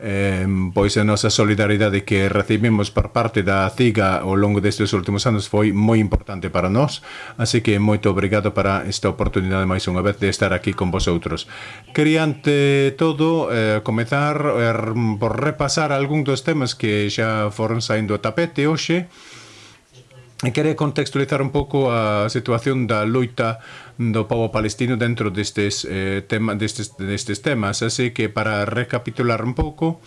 Eh, pois a nosa solidaridade que recibimos por parte da CIGA ao longo destes últimos anos foi moi importante para nós, así que moito obrigado para esta oportunidade máis unha vez de estar aquí con vosotros. Quería ante todo eh, comezar er, por repasar algún dos temas que xa foron saindo a tapete hoxe, e quere contextualizar un pouco a situación da loita do povo palestino dentro destes, eh, tema, destes, destes temas. Así que, para recapitular un pouco,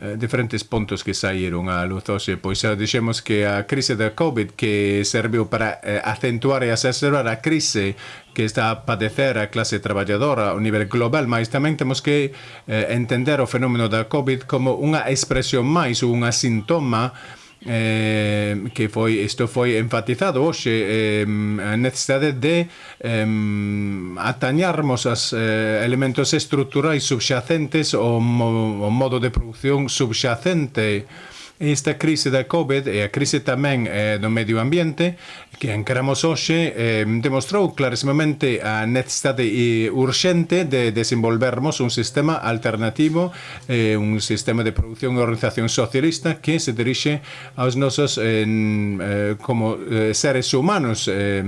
eh, diferentes pontos que saíron a luz hoxe, pois xa dixemos que a crise da COVID que serviu para eh, acentuar e acerbar a crise que está a padecer a clase traballadora ao nivel global, mas tamén temos que eh, entender o fenómeno da COVID como unha expresión máis ou unha sintoma eh, eh, que foi isto foi enfatizado hoxe eh, a necesidade de eh, atañarmos as eh, elementos estruturais subxacentes o, mo, o modo de producción subxacente. Esta crise da COVID e a crise tamén eh, do medio ambiente que encaramos hoxe eh, demostrou clarísimamente a necesidade urxente de desenvolvermos un sistema alternativo, eh, un sistema de producción e organización socialista que se dirixe aos nosos eh, eh como eh, seres humanos eh,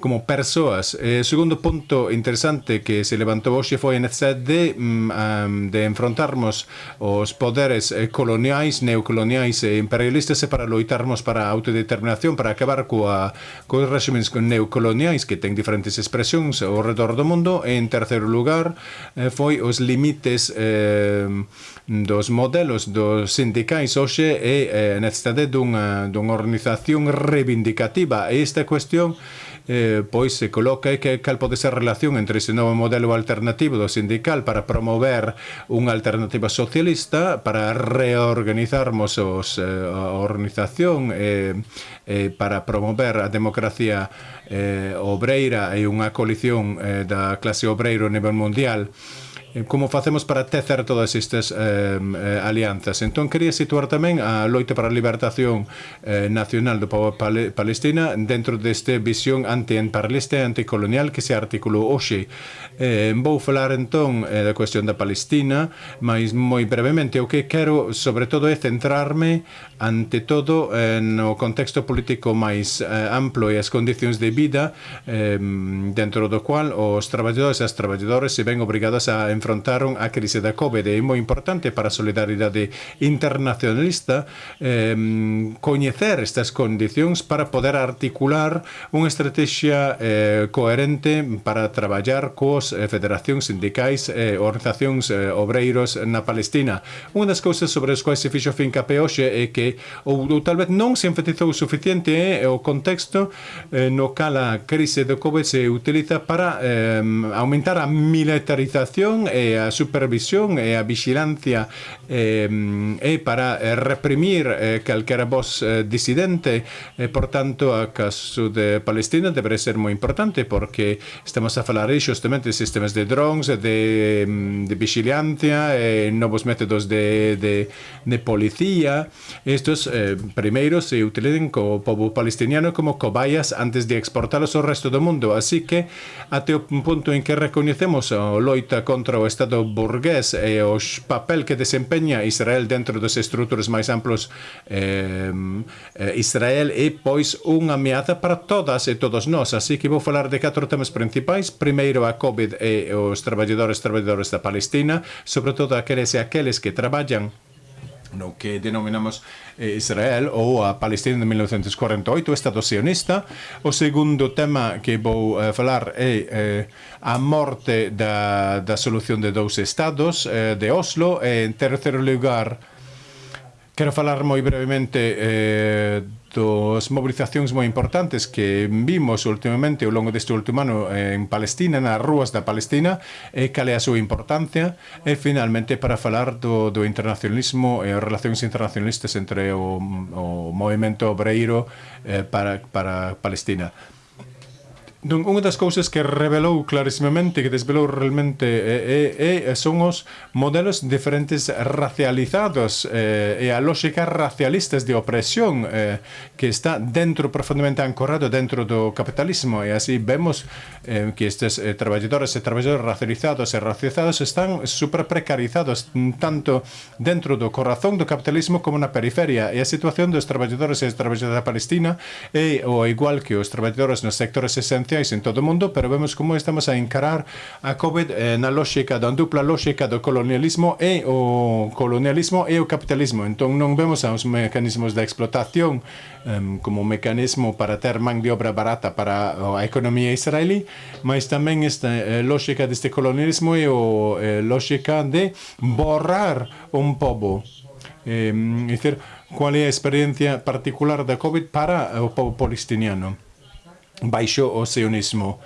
como persoas. E segundo punto interesante que se levantou hoxe foi a necesidade de, um, de enfrontarmos os poderes eh, coloniais, neocoloniais e imperialistas e para loitarmos para a autodeterminación, para acabar coa, coa régimenes neocoloniais que ten diferentes expresións ao redor do mundo. E en terceiro lugar eh, foi os limites eh, dos modelos dos sindicais hoxe e eh, a necesidade dunha, dunha organización reivindicativa. E esta cuestión eh, pois se coloca que cal pode ser a relación entre ese novo modelo alternativo do sindical para promover unha alternativa socialista para reorganizarmos os, eh, a organización eh, eh, para promover a democracia eh, obreira e unha coalición eh, da clase obreira a nivel mundial. Eh, como facemos para tecer todas estas eh, alianzas. Entón, quería situar tamén a loita para a libertación eh, nacional do povo pal palestina dentro deste visión anti-emparlista e anticolonial que se articulou hoxe. Eh, vou falar entón eh, da cuestión da Palestina, mas moi brevemente o que quero sobre todo é centrarme ante todo eh, no contexto político máis eh, amplo e as condicións de vida eh, dentro do cual os traballadores e as traballadoras se ven obrigadas a enfrentar enfrontaron a crise da COVID. É moi importante para a solidaridade internacionalista eh, coñecer estas condicións para poder articular unha estrategia eh, coherente para traballar coas eh, federacións sindicais e eh, organizacións eh, obreiros na Palestina. Unha das cousas sobre as quais se fixo fincapé hoxe é que ou, ou tal vez non se enfatizou o suficiente eh, o contexto eh, no cal a crise do COVID se utiliza para eh, aumentar a militarización e a supervisión e a vigilancia eh, e para reprimir eh, calquera voz disidente e, por tanto, a caso de Palestina debería ser moi importante porque estamos a falar aí xustamente de sistemas de drones, de, de vigilancia, e métodos de, de, de policía. Estos eh, se utilizan co povo palestiniano como cobayas antes de exportalos ao resto do mundo. Así que, até o punto en que reconhecemos a loita contra o Estado burgués e os papel que desempeña Israel dentro das estruturas máis amplos eh, eh, Israel é pois unha ameaza para todas e todos nós. Así que vou falar de catro temas principais. Primeiro a COVID e os traballadores traballadores da Palestina sobre todo aqueles e aqueles que traballan no que denominamos eh, Israel ou a Palestina de 1948, Estado sionista. O segundo tema que vou eh, falar é eh, a morte da, da solución de dous estados eh, de Oslo. E, en terceiro lugar, quero falar moi brevemente eh, dos mobilizacións moi importantes que vimos últimamente ao longo deste último ano en Palestina, nas rúas da Palestina, e cal é a súa importancia, e finalmente para falar do, do internacionalismo e as relacións internacionalistas entre o, o movimento obreiro eh, para, para Palestina. Dun, unha das cousas que revelou clarísimamente, que desvelou realmente, é, é, é, son os modelos diferentes racializados eh, e a lógica racialistas de opresión eh, que está dentro, profundamente ancorado dentro do capitalismo. E así vemos eh, que estes eh, traballadores e traballadores racializados e racializados están super precarizados tanto dentro do corazón do capitalismo como na periferia. E a situación dos traballadores e traballadoras da Palestina é o igual que os traballadores nos sectores esenciais sociais en todo o mundo, pero vemos como estamos a encarar a COVID eh, na lógica, da dupla lógica do colonialismo e o colonialismo e o capitalismo. Entón non vemos os mecanismos da explotación um, como un mecanismo para ter man de obra barata para a economía israelí, mas tamén esta eh, lógica deste colonialismo e o eh, lógica de borrar un pobo. Eh, é dicir, cual é a experiencia particular da COVID para o povo palestiniano baixo o sionismo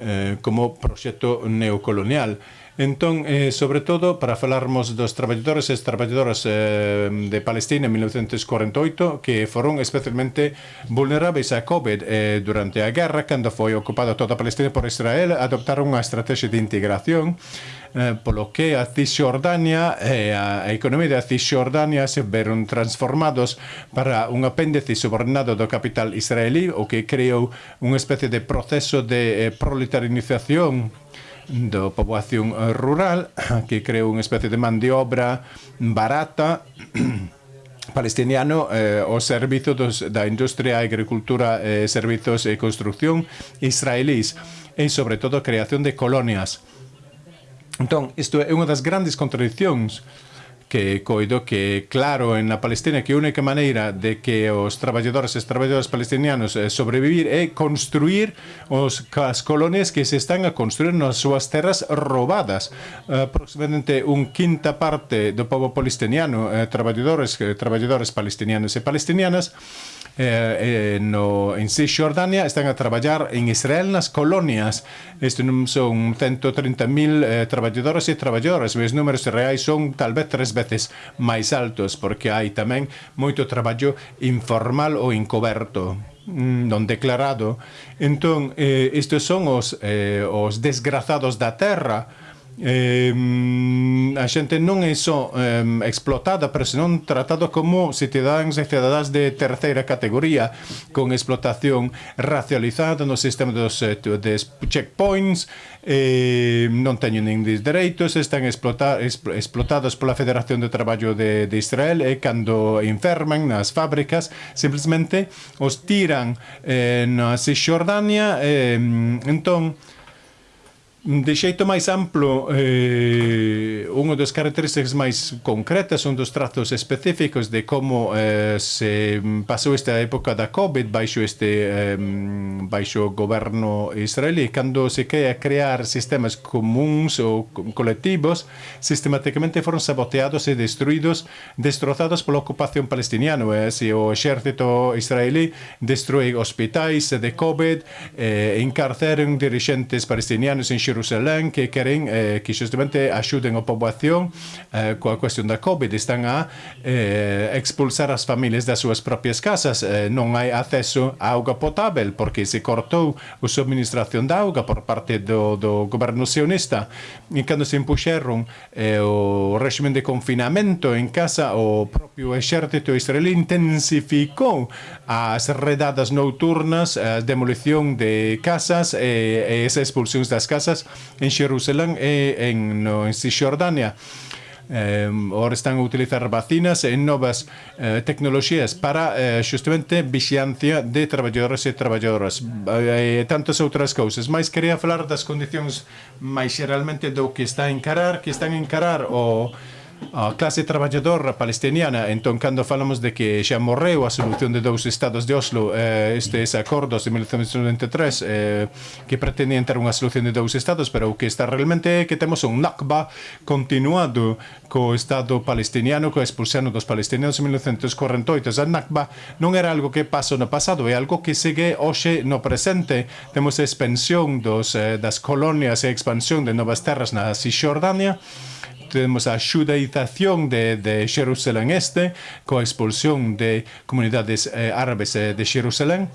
eh, como proxecto neocolonial. Entón, eh, sobre todo, para falarmos dos traballadores e traballadoras eh, de Palestina en 1948 que foron especialmente vulneráveis a COVID eh, durante a guerra cando foi ocupada toda Palestina por Israel adoptaron unha estrategia de integración eh, polo que a Cisjordania e eh, a economía da Cisjordania se veron transformados para un apéndice subordinado do capital israelí o que creou unha especie de proceso de eh, proletarización da poboación rural que creou unha especie de man de obra barata palestiniano eh, ao servizo dos, da industria, agricultura, eh, servizos e construcción israelís e, sobre todo, a creación de colonias. Entón, isto é unha das grandes contradiccións que coido que claro en na Palestina que a única maneira de que os traballadores e traballadoras palestinianos eh, sobrevivir é construir os as colonias que se están a construir nas súas terras roubadas. Eh, aproximadamente un quinta parte do povo palestiniano, eh, traballadores, eh, traballadores palestinianos e palestinianas, eh, eh, no, en Cisjordania están a traballar en Israel nas colonias. Este non son 130.000 eh, traballadores e traballadoras, os números reais son talvez 3 veces máis altos, porque hai tamén moito traballo informal ou incoberto mm, non declarado. Entón, eh, estes son os, eh, os desgrazados da terra, eh, a xente non é só eh, explotada, pero senón tratado como cidadáns e cidadás de terceira categoría, con explotación racializada no sistema dos, eh, de checkpoints, eh, non teñen nin dereitos, están explota, explotados pola Federación de Traballo de, de Israel e cando enferman nas fábricas, simplemente os tiran eh, na Cisjordania, eh, entón, De xeito máis amplo, eh, unha das características máis concretas son dos trazos específicos de como eh, se pasou esta época da COVID baixo este eh, baixo goberno israelí, cando se quería crear sistemas comuns ou colectivos, sistemáticamente foron saboteados e destruídos, destrozados pola ocupación palestiniana. Eh? Se o exército israelí destrui hospitais de COVID, eh, encarceron dirigentes palestinianos en Xerusalén, Jerusalén que queren eh, que xustamente axuden a poboación eh, coa cuestión da COVID. Están a eh, expulsar as familias das súas propias casas. Eh, non hai acceso a auga potável porque se cortou a subministración da auga por parte do, do goberno sionista. E cando se impuxeron eh, o régimen de confinamento en casa, o propio exército israelí intensificou as redadas nocturnas, a demolición de casas eh, e, e as expulsións das casas En Xerusalén e en, no, en Cisjordania. Eh, ora están a utilizar vacinas e novas eh, tecnoloxías para eh, xustamente vixiancia de traballadores e traballadoras e eh, tantas outras cousas mas quería falar das condicións máis xeralmente do que está a encarar que están a encarar o a clase traballadora palestiniana entón cando falamos de que xa morreu a solución de dous estados de Oslo eh, estes acordos de 1993 eh, que pretendían ter unha solución de dous estados pero o que está realmente é que temos un Nakba continuado co estado palestiniano co expulsión dos palestinianos en 1948 a Nakba non era algo que pasou no pasado é algo que segue hoxe no presente. Temos a expansión dos, eh, das colonias e expansión de novas terras na Cisjordania temos a xudaización de, de Xerusalén Este, coa expulsión de comunidades eh, árabes eh, de Xerusalén,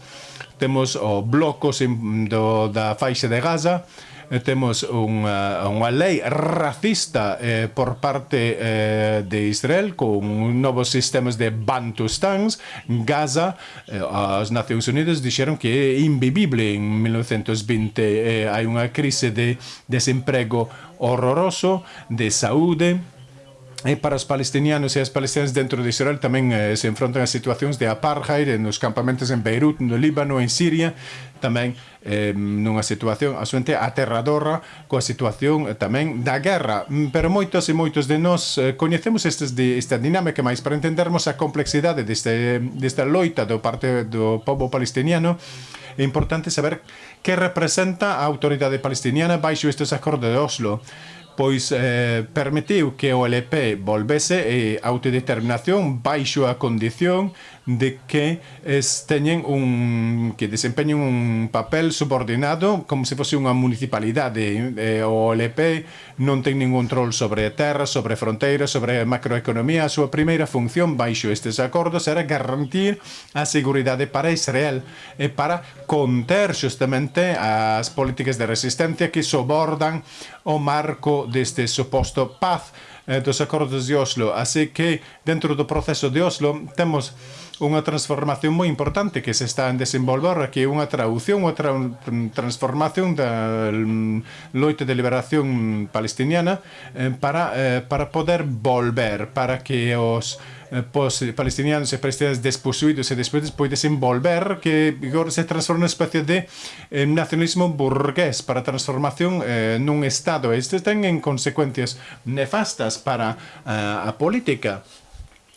temos o bloco do, da faixa de Gaza, eh, temos unha, unha lei racista eh, por parte eh, de Israel con novos sistemas de Bantustans Gaza eh, as Nacións Unidas dixeron que é invivible en 1920 eh, hai unha crise de desemprego horroroso de saúde E para os palestinianos e as palestinas dentro de Israel tamén eh, se enfrontan a situacións de apartheid nos campamentos en Beirut, no Líbano, en Siria, tamén eh, nunha situación asuente aterradora coa situación eh, tamén da guerra. Mm, pero moitos e moitos de nós eh, coñecemos estes de, esta dinámica, máis para entendermos a complexidade deste, desta loita do parte do povo palestiniano, é importante saber que representa a autoridade palestiniana baixo estes acordos de Oslo pois eh, permitiu que o LP volvese e autodeterminación baixo a condición de que es teñen un que desempeñen un papel subordinado como se fose unha municipalidade eh, o LP non ten ningún control sobre terra, sobre fronteiras, sobre macroeconomía. A súa primeira función baixo estes acordos era garantir a seguridade para Israel e para conter justamente as políticas de resistencia que sobordan o marco deste suposto paz eh, dos acordos de Oslo. Así que dentro do proceso de Oslo temos unha transformación moi importante que se está en desenvolver que é unha traducción, unha tra transformación da loite de liberación palestiniana eh, para, eh, para poder volver, para que os eh, pos palestinianos e palestinianos desposuídos e despois poidesen volver que se transforma unha especie de nacionalismo burgués para transformación eh, nun Estado. Estes ten en consecuencias nefastas para eh, a política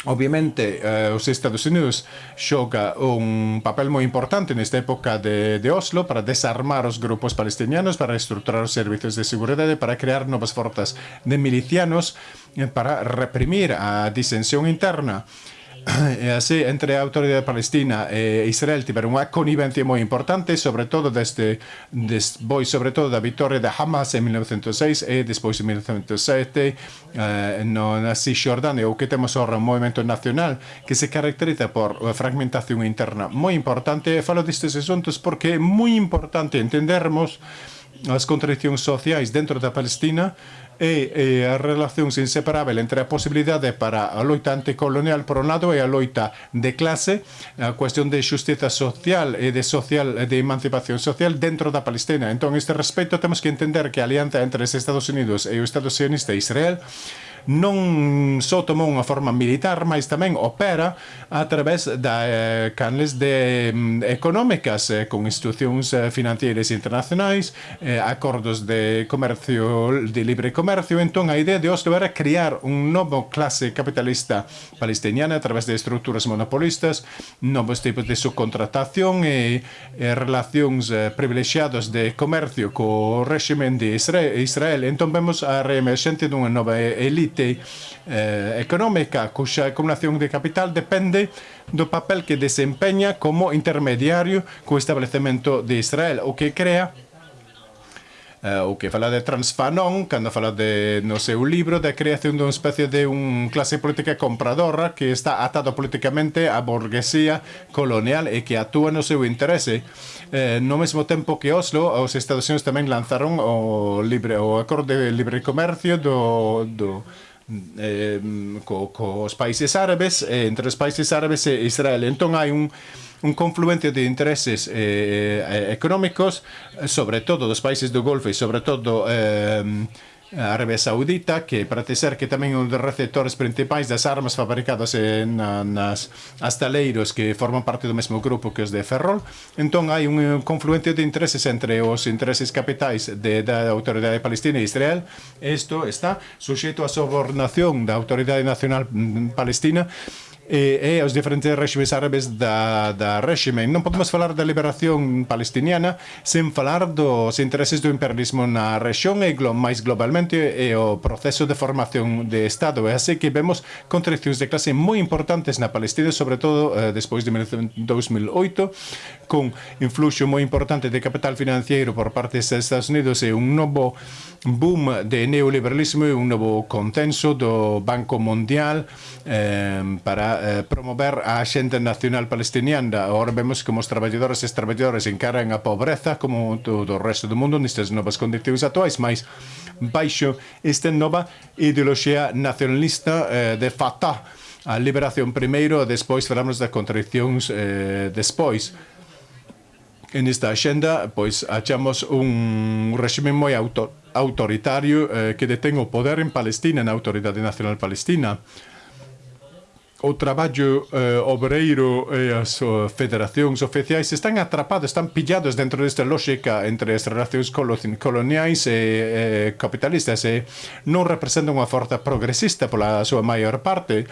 Obviamente, eh, os Estados Unidos xoga un papel moi importante nesta época de, Oslo para desarmar os grupos palestinianos, para estructurar os servicios de seguridade, para crear novas forzas de milicianos, eh, para reprimir a disensión interna. E así, entre a Autoridade Palestina e Israel tiveron unha conivencia moi importante, sobre todo desde despois, sobre todo da vitória de Hamas en 1906 e despois en 1907 eh, no, na Cisjordania, o que temos ahora un movimento nacional que se caracteriza por fragmentación interna moi importante. Falo destes asuntos porque é moi importante entendermos as contradiccións sociais dentro da Palestina e, e a relacións inseparável entre a posibilidade para a loita anticolonial por un lado e a loita de clase, a cuestión de xustiza social e de social de emancipación social dentro da Palestina. Entón, este respecto temos que entender que a alianza entre os Estados Unidos e o Estado sionista Israel non só tomou unha forma militar, mas tamén opera a través da eh, canles de eh, económicas eh, con institucións eh, financieras internacionais, eh, acordos de comercio, de libre comercio, entón a idea de Oslo era crear un novo clase capitalista palestiniana a través de estruturas monopolistas, novos tipos de subcontratación e, e relacións eh, privilexiadas de comercio co réximen de Israel, Israel. Entón vemos a reemerxente dunha nova elite actividade eh, económica cuxa acumulación de capital depende do papel que desempeña como intermediario co establecemento de Israel, o que crea Uh, o que fala de Transfanon cando fala de no seu libro da creación dunha especie de un clase política compradora que está atado políticamente á burguesía colonial e que actúa no seu interese eh, no mesmo tempo que Oslo, os Estados Unidos tamén lanzaron o libre o acordo de libre comercio do, do eh, co, co os países árabes, eh, entre os países árabes e Israel. Entón hai un un confluente de intereses eh, eh económicos, sobre todo dos países do Golfo e sobre todo eh, a Arabia Saudita que parece ser que tamén un dos receptores principais das armas fabricadas en, nas astaleiros que forman parte do mesmo grupo que os de Ferrol entón hai un eh, confluente de intereses entre os intereses capitais de, da Autoridade Palestina e Israel. Isto está suxeito a sobornación da Autoridade Nacional mm, Palestina e, e aos diferentes réximes árabes da, da réxime. Non podemos falar da liberación palestiniana sen falar dos intereses do imperialismo na rexión e glo, máis globalmente e o proceso de formación de Estado. E así que vemos contraccións de clase moi importantes na Palestina, sobre todo eh, despois de 2008, con influxo moi importante de capital financiero por parte dos Estados Unidos e un novo boom de neoliberalismo e un novo contenso do Banco Mundial eh, para eh, promover a xente nacional palestiniana. Agora vemos como os traballadores e as traballadoras encaran a pobreza como todo o resto do mundo nestas novas condicións atuais, máis baixo esta nova ideoloxía nacionalista eh, de Fatah, a liberación primeiro, despois falamos das contradiccións eh, despois. En esta axenda, pois, achamos un réxime moi auto autoritario eh, que detén o poder en Palestina, na Autoridade Nacional Palestina o traballo eh, obreiro e as uh, federacións oficiais están atrapados, están pillados dentro desta lógica entre as relacións coloniais e eh, capitalistas e non representan unha forza progresista pola súa maior parte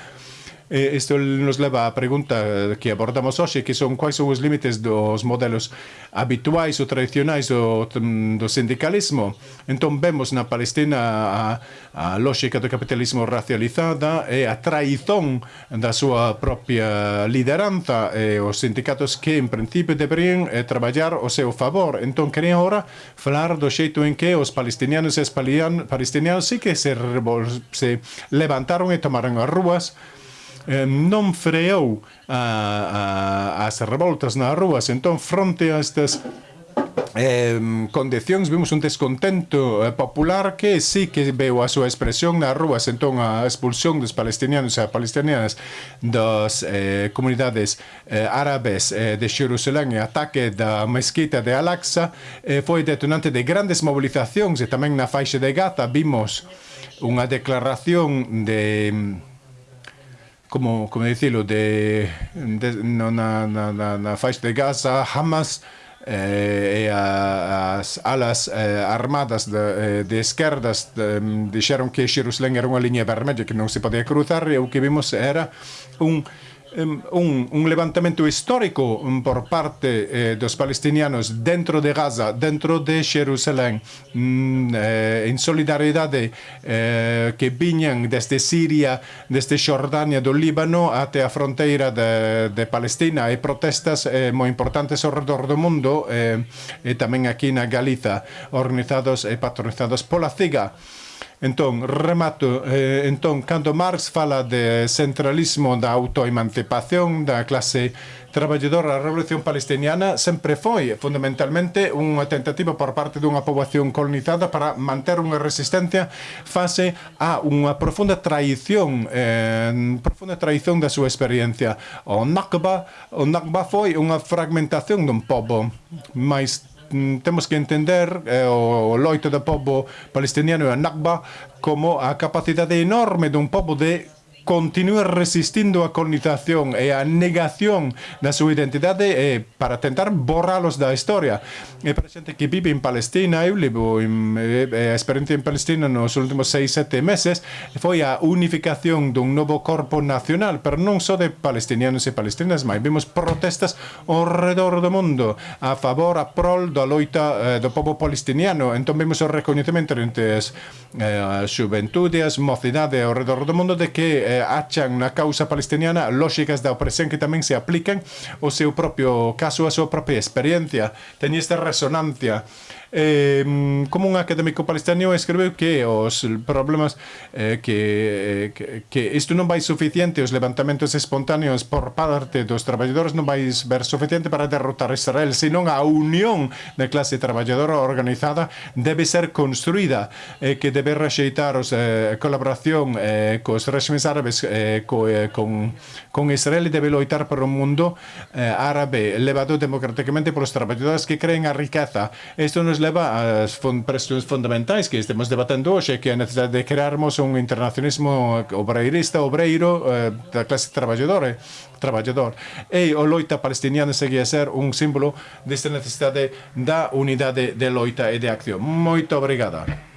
eh, isto nos leva á pregunta que abordamos hoxe, que son quais son os límites dos modelos habituais ou tradicionais do, do sindicalismo. Entón, vemos na Palestina a, a lógica do capitalismo racializada e a traizón da súa propia lideranza e os sindicatos que, en principio, deberían eh, traballar o seu favor. Entón, quería ahora falar do xeito en que os palestinianos e os palestinianos sí que se, se levantaron e tomaron as rúas Eh, non freou a, a, as revoltas nas rúas, entón fronte a estas eh, condicións vimos un descontento eh, popular que sí que veu a súa expresión nas rúas. Entón a expulsión dos palestinianos e palestinianas das eh, comunidades eh, árabes eh, de Xerusalén e ataque da mesquita de Al-Aqsa eh, foi detonante de grandes mobilizacións e tamén na faixa de Gaza. Vimos unha declaración de como, como dicilo, de, de, no, na, na, na faixa de Gaza, Hamas eh, e a, as alas eh, armadas de, eh, de esquerdas de, dixeron que Xerusalén era unha liña vermella que non se podía cruzar e o que vimos era un un, un levantamento histórico por parte eh, dos palestinianos dentro de Gaza, dentro de Jerusalén, mm, eh, en solidariedade eh, que viñan desde Siria, desde Xordania do Líbano até a fronteira de, de Palestina e protestas eh, moi importantes ao redor do mundo eh, e tamén aquí na Galiza, organizados e patronizados pola CIGA. Entón, remato, eh, entón, cando Marx fala de centralismo da autoemancipación da clase traballadora, a revolución palestiniana sempre foi fundamentalmente unha tentativa por parte dunha poboación colonizada para manter unha resistencia face a unha profunda traición eh, profunda traición da súa experiencia. O Nakba, o Nakba foi unha fragmentación dun pobo máis Mm, temos que entender eh, o loito do povo palestiniano e a Nakba como a capacidade enorme dun povo de continúa resistindo a cognitación e a negación da súa identidade eh, para tentar borralos da historia. E para xente que vive en Palestina, eu levo en, eh, a experiencia en Palestina nos últimos 6-7 meses, foi a unificación dun novo corpo nacional, pero non só de palestinianos e palestinas, mas vimos protestas ao redor do mundo a favor, a prol da loita eh, do povo palestiniano. Entón vimos o reconhecimento entre as eh, xuventude, as mocidade ao redor do mundo de que eh, achan na causa palestiniana lóxicas da opresión que tamén se aplican o seu propio caso, a súa propia experiencia. Teñe esta resonancia eh, como un académico palestiniano escribiu que os problemas eh, que, eh, que, que isto non vai suficiente os levantamentos espontáneos por parte dos traballadores non vai ver suficiente para derrotar Israel, senón a unión da clase traballadora organizada debe ser construída eh, que debe rexeitar os, eh, colaboración eh, cos regimes árabes eh, co, eh, con, con Israel e debe loitar por un mundo eh, árabe elevado democráticamente polos traballadores que creen a riqueza. Isto non leva ás presións fundamentais que estemos debatendo hoxe, que é a necesidade de crearmos un internacionalismo obreirista, obreiro, eh, da clase traballadora, eh, traballador. E o loita palestiniana segue a ser un símbolo desta necesidade da unidade de loita e de acción. Moito obrigada.